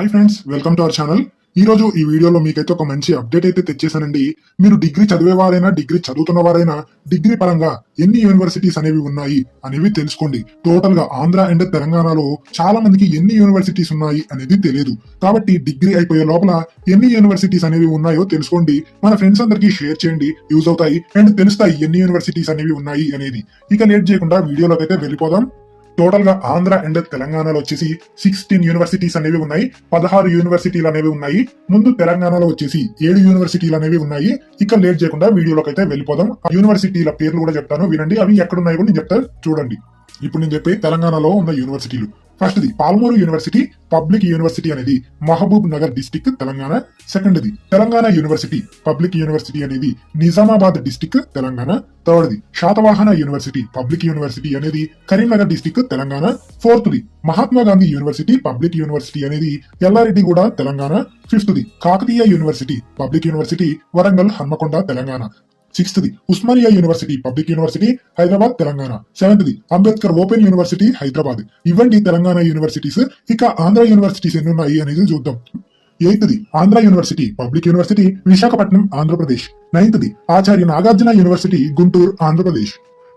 Hi friends welcome to our channel ఈ రోజు ఈ వీడియోలో మీకైతే ఒక మంచి అప్డేట్ అయితే తెచ్చేసానండి మీరు డిగ్రీ చదివేవారైనా డిగ్రీ చదువుతున్న వారైనా డిగ్రీ పరంగా ఎన్ని యూనివర్సిటీస్ అనేవి ఉన్నాయి అనేవి తెలుసుకోండి. టోటల్గా ఆంధ్ర అండ్ తెలంగాణలో చాలా మందికి ఎన్ని యూనివర్సిటీస్ ఉన్నాయి అనేది తెలియదు కాబట్టి డిగ్రీ అయిపోయే లోపల ఎన్ని యూనివర్సిటీస్ అనేవి ఉన్నాయో తెలుసుకోండి. మన ఫ్రెండ్స్ అందరికీ షేర్ చేయండి. యూజ్ అవుతాయి. అండ్ తెలుస్తాయి ఎన్ని యూనివర్సిటీస్ అనేవి ఉన్నాయి అనేది. ఇక లేట్ చేయకుండా వీడియోలోకి అయితే వెళ్ళిపోదాం. టోటల్గా ఆంధ్ర అండ్ తెలంగాణలో వచ్చేసి సిక్స్టీన్ యూనివర్సిటీస్ అనేవి ఉన్నాయి పదహారు యూనివర్సిటీలు అనేవి ఉన్నాయి. ముందు తెలంగాణలో వచ్చేసి ఏడు యూనివర్సిటీలు అనేవి ఉన్నాయి. ఇక లేట్ చేయకుండా వీడియోలోకి అయితే వెళ్ళిపోదాం. ఆ యూనివర్సిటీల పేర్లు కూడా చెప్తాను వినండి. అవి ఎక్కడున్నాయో కూడా నేను చెప్తాను చూడండి. ఇప్పుడు నేను చెప్పే తెలంగాణలో ఉన్న యూనివర్సిటీలు ఫస్ట్ది పాల్మూరు యూనివర్సిటీ పబ్లిక్ యూనివర్సిటీ అనేది మహబూబ్ నగర్ డిస్టిక్ తెలంగాణ. సెకండ్ది తెలంగాణ యూనివర్సిటీ పబ్లిక్ యూనివర్సిటీ అనేది నిజామాబాద్ డిస్టిక్ తెలంగాణ. థర్డ్ది శాతవాహన యూనివర్సిటీ పబ్లిక్ యూనివర్సిటీ అనేది Karimnagar district Telangana. ఫోర్త్ది Mahatma Gandhi university public university అనేది Yellareddyguda Telangana. ఫిఫ్త్ది Kakatiya university public university Warangal Hanmakonda Telangana. సిక్స్త్ది Osmania university public university Hyderabad Telangana. సెవెంత్ది Ambedkar open university Hyderabad. ఇవ్వండి Telangana universities. ఇక Andhra universities ఎన్ని ఉన్నాయి అనేది చూద్దాం. ఎయిత్ది Andhra university public university Visakhapatnam Andhra Pradesh. నైన్త్ది Acharya Nagarjuna university Guntur Andhra Pradesh.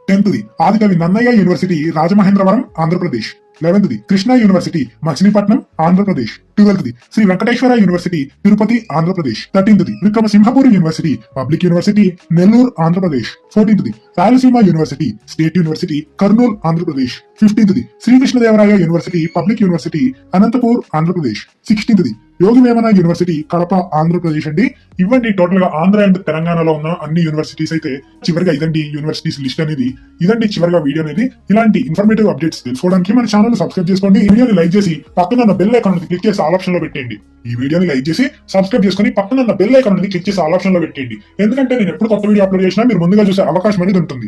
టెన్త్ది Adikavi Nannaya university Rajamahendravaram Andhra Pradesh. లెవెన్త్ది Krishna university Machilipatnam Andhra Pradesh. ట్వెల్త్ది Sri Venkateswara university Tirupati Andhra Pradesh. థర్టీన్త్ది Vikrama Simhapuri university public university Nellore Andhra Pradesh. ఫోర్టీన్త్ది Rayalaseema university state university Kurnool Andhra Pradesh. ఫిఫ్టీన్త్ది Sri Krishnadevaraya university public university Anantapur Andhra Pradesh. సిక్స్టీన్త్ది Yogi Vemana university Kadapa Andhra Pradesh అండి. ఇవ్వండి టోటల్గా Andhra and తెలంగాణలో ఉన్న అన్ని universities అయితే చివరిగా ఇదండి యూనివర్సిటీస్ లిస్ట్ అనేది. ఇదండి చివరిగా వీడియో అనేది. ఇలాంటి ఇన్ఫర్మేటివ్ అప్డేట్స్ తెలుసుకోవడానికి మన ఛానల్ సబ్స్క్రైబ్ చేసుకోండి. వీడియోని లైక్ చేసి పక్కన బెల్ ఐకాన్ క్లిక్ చేసి ఆల్ ఆప్షన్లో పెట్టండి ఈ వీడియోని లైక్ చేసి సబ్స్క్రైబ్ చేసుకుని పక్కన ఉన్న బెల్ ఐకాన్ క్లిక్ చేసి ఆల్ ఆప్షన్లో పెట్టండి ఎందుకంటే నేను ఎప్పుడు కొత్త వీడియో అప్లోడ్ చేసినా మీరు ముందుగా చూసే అవకాశం అనేది ఉంటుంది.